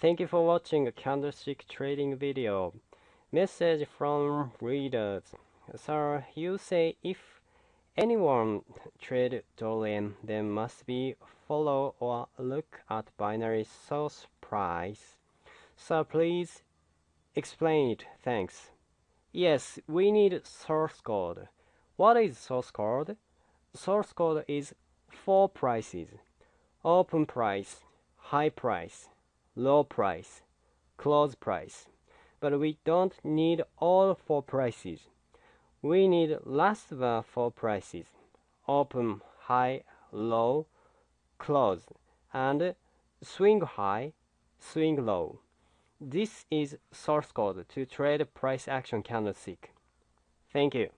Thank you for watching a candlestick trading video. Message from readers. Sir, you say if anyone trade dollar then must be follow or look at binary source price. Sir, please explain it. Thanks. Yes, we need source code. What is source code? Source code is four prices. Open price, high price, low price, close price. But we don't need all four prices. We need last four prices. Open, high, low, close, and swing high, swing low. This is source code to trade price action candlestick. Thank you.